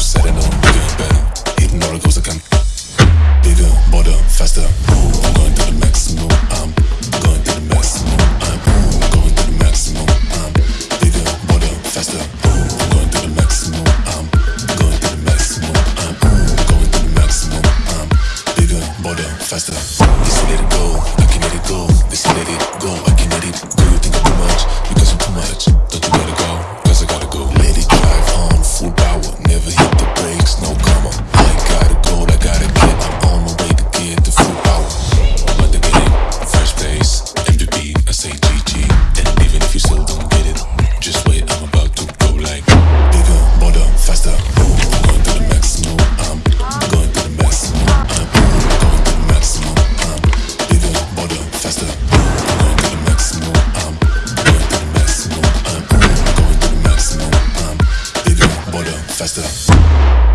setting up bigger, better, hitting all the goals can. Bigger, bolder, faster. Ooh, I'm going to the maximum. I'm going to the maximum. I'm going to the maximum. I'm bigger, bolder, faster. I'm going to the maximum. I'm going to the maximum. I'm going to the maximum. I'm bigger, bolder, faster. This go. Master.